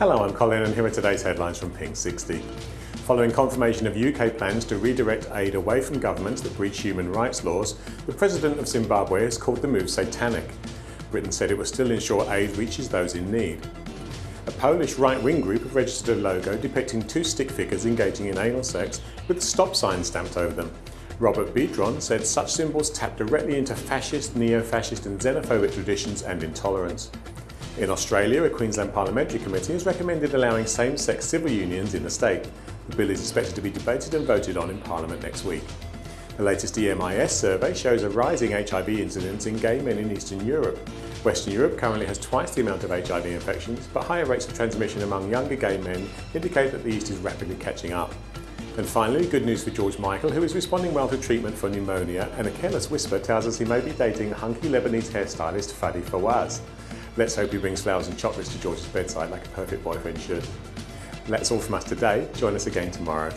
Hello, I'm Colin and here are today's headlines from Pink 60. Following confirmation of UK plans to redirect aid away from governments that breach human rights laws, the President of Zimbabwe has called the move satanic. Britain said it will still ensure aid reaches those in need. A Polish right-wing group have registered a logo depicting two stick figures engaging in anal sex with a stop sign stamped over them. Robert Biedron said such symbols tap directly into fascist, neo-fascist and xenophobic traditions and intolerance. In Australia, a Queensland Parliamentary Committee has recommended allowing same-sex civil unions in the state. The bill is expected to be debated and voted on in Parliament next week. The latest EMIS survey shows a rising HIV incidence in gay men in Eastern Europe. Western Europe currently has twice the amount of HIV infections, but higher rates of transmission among younger gay men indicate that the East is rapidly catching up. And finally, good news for George Michael, who is responding well to treatment for pneumonia, and a careless whisper tells us he may be dating hunky Lebanese hairstylist Fadi Fawaz. Let's hope he brings flowers and chocolates to George's bedside like a perfect boyfriend should. That's all from us today. Join us again tomorrow.